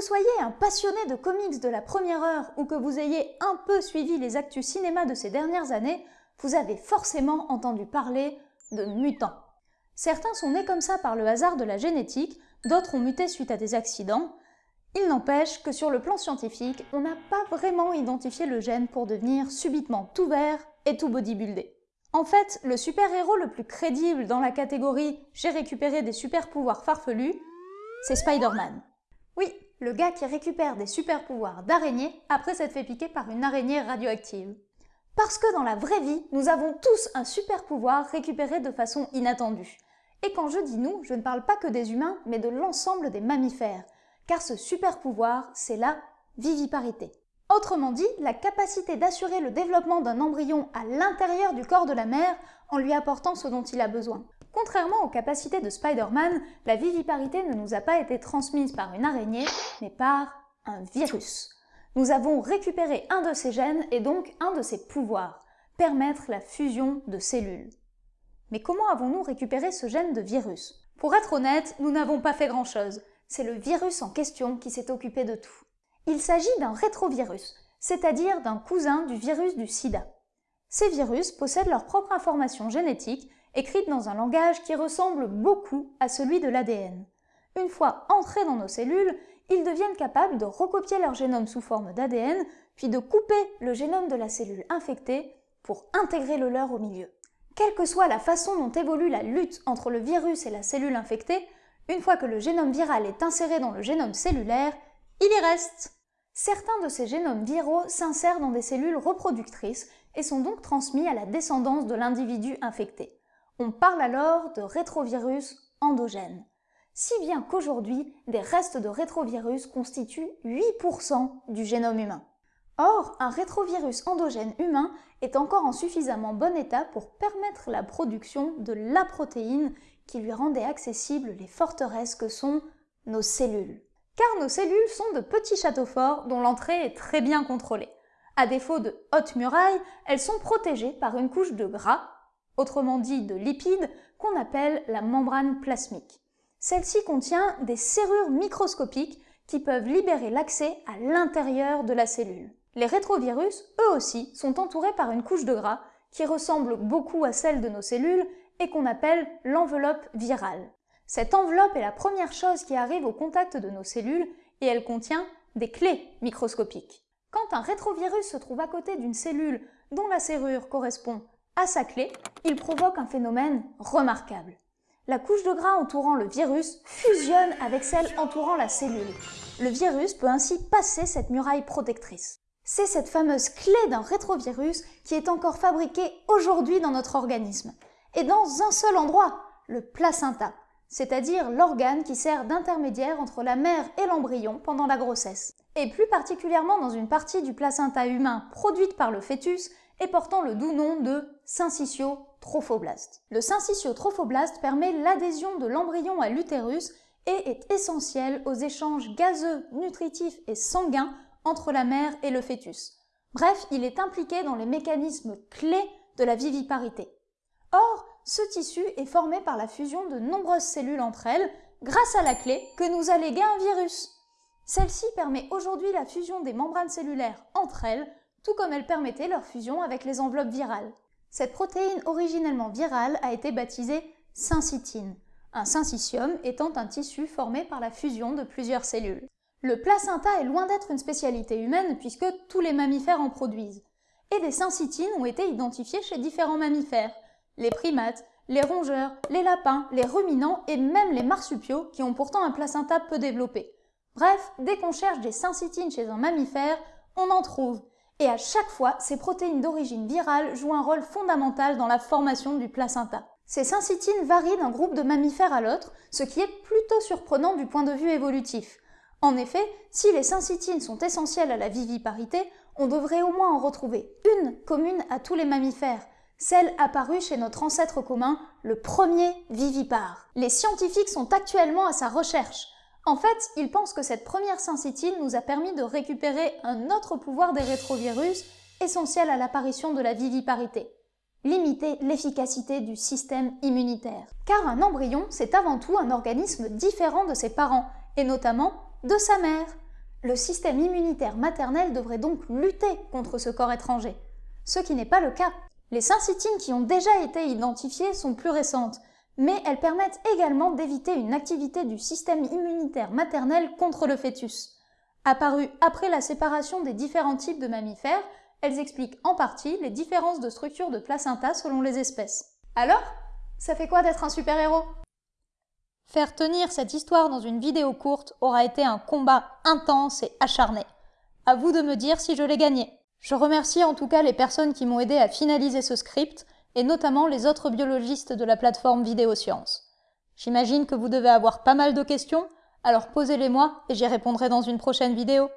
soyez un passionné de comics de la première heure ou que vous ayez un peu suivi les actus cinéma de ces dernières années, vous avez forcément entendu parler de mutants. Certains sont nés comme ça par le hasard de la génétique, d'autres ont muté suite à des accidents. Il n'empêche que sur le plan scientifique, on n'a pas vraiment identifié le gène pour devenir subitement tout vert et tout bodybuildé. En fait, le super-héros le plus crédible dans la catégorie « j'ai récupéré des super-pouvoirs farfelus », c'est Spider-Man. Le gars qui récupère des super-pouvoirs d'araignée après s'être fait piquer par une araignée radioactive. Parce que dans la vraie vie, nous avons tous un super-pouvoir récupéré de façon inattendue. Et quand je dis nous, je ne parle pas que des humains, mais de l'ensemble des mammifères, car ce super-pouvoir, c'est la viviparité. Autrement dit, la capacité d'assurer le développement d'un embryon à l'intérieur du corps de la mère en lui apportant ce dont il a besoin. Contrairement aux capacités de Spider-Man, la viviparité ne nous a pas été transmise par une araignée, mais par un virus. Nous avons récupéré un de ses gènes et donc un de ses pouvoirs, permettre la fusion de cellules. Mais comment avons-nous récupéré ce gène de virus? Pour être honnête, nous n'avons pas fait grand-chose. C'est le virus en question qui s'est occupé de tout. Il s'agit d'un rétrovirus, c'est-à-dire d'un cousin du virus du sida. Ces virus possèdent leur propre information génétique, écrite dans un langage qui ressemble beaucoup à celui de l'ADN. Une fois entrés dans nos cellules, ils deviennent capables de recopier leur génome sous forme d'ADN, puis de couper le génome de la cellule infectée pour intégrer le leur au milieu. Quelle que soit la façon dont évolue la lutte entre le virus et la cellule infectée, une fois que le génome viral est inséré dans le génome cellulaire, il y reste. Certains de ces génomes viraux s'insèrent dans des cellules reproductrices et sont donc transmis à la descendance de l'individu infecté. On parle alors de rétrovirus endogènes. Si bien qu'aujourd'hui, des restes de rétrovirus constituent 8% du génome humain. Or, un rétrovirus endogène humain est encore en suffisamment bon état pour permettre la production de la protéine qui lui rendait accessibles les forteresses que sont nos cellules. Car nos cellules sont de petits châteaux forts dont l'entrée est très bien contrôlée. À défaut de hautes murailles, elles sont protégées par une couche de gras, autrement dit de lipides, qu'on appelle la membrane plasmique. Celle-ci contient des serrures microscopiques qui peuvent libérer l'accès à l'intérieur de la cellule. Les rétrovirus, eux aussi, sont entourés par une couche de gras qui ressemble beaucoup à celle de nos cellules et qu'on appelle l'enveloppe virale. Cette enveloppe est la première chose qui arrive au contact de nos cellules et elle contient des clés microscopiques. Quand un rétrovirus se trouve à côté d'une cellule dont la serrure correspond à sa clé, il provoque un phénomène remarquable. La couche de gras entourant le virus fusionne avec celle entourant la cellule. Le virus peut ainsi passer cette muraille protectrice. C'est cette fameuse clé d'un rétrovirus qui est encore fabriquée aujourd'hui dans notre organisme. Et dans un seul endroit, le placenta, c'est-à-dire l'organe qui sert d'intermédiaire entre la mère et l'embryon pendant la grossesse. Et plus particulièrement dans une partie du placenta humain produite par le fœtus et portant le doux nom de syncytio-trophoblaste. Le syncytio-trophoblaste permet l'adhésion de l'embryon à l'utérus et est essentiel aux échanges gazeux, nutritifs et sanguins entre la mère et le fœtus. Bref, il est impliqué dans les mécanismes clés de la viviparité. Or, ce tissu est formé par la fusion de nombreuses cellules entre elles, grâce à la clé que nous a légué un virus. Celle-ci permet aujourd'hui la fusion des membranes cellulaires entre elles, tout comme elle permettait leur fusion avec les enveloppes virales. Cette protéine originellement virale a été baptisée syncytine, un syncytium étant un tissu formé par la fusion de plusieurs cellules. Le placenta est loin d'être une spécialité humaine puisque tous les mammifères en produisent. Et des syncytines ont été identifiées chez différents mammifères, les primates, les rongeurs, les lapins, les ruminants et même les marsupiaux qui ont pourtant un placenta peu développé. Bref, dès qu'on cherche des syncytines chez un mammifère, on en trouve. Et à chaque fois, ces protéines d'origine virale jouent un rôle fondamental dans la formation du placenta. Ces syncytines varient d'un groupe de mammifères à l'autre, ce qui est plutôt surprenant du point de vue évolutif. En effet, si les syncytines sont essentielles à la viviparité, on devrait au moins en retrouver une commune à tous les mammifères, celle apparue chez notre ancêtre commun, le premier vivipare. Les scientifiques sont actuellement à sa recherche. En fait, ils pensent que cette première syncytine nous a permis de récupérer un autre pouvoir des rétrovirus essentiel à l'apparition de la viviparité limiter l'efficacité du système immunitaire. Car un embryon, c'est avant tout un organisme différent de ses parents, et notamment de sa mère. Le système immunitaire maternel devrait donc lutter contre ce corps étranger, ce qui n'est pas le cas. Les syncytines qui ont déjà été identifiées sont plus récentes, mais elles permettent également d'éviter une activité du système immunitaire maternel contre le fœtus. Apparues après la séparation des différents types de mammifères, elles expliquent en partie les différences de structure de placenta selon les espèces. Alors, ça fait quoi d'être un super-héros? Faire tenir cette histoire dans une vidéo courte aura été un combat intense et acharné. À vous de me dire si je l'ai gagné. Je remercie en tout cas les personnes qui m'ont aidé à finaliser ce script, et notamment les autres biologistes de la plateforme Vidéosciences. J'imagine que vous devez avoir pas mal de questions, alors posez-les moi et j'y répondrai dans une prochaine vidéo.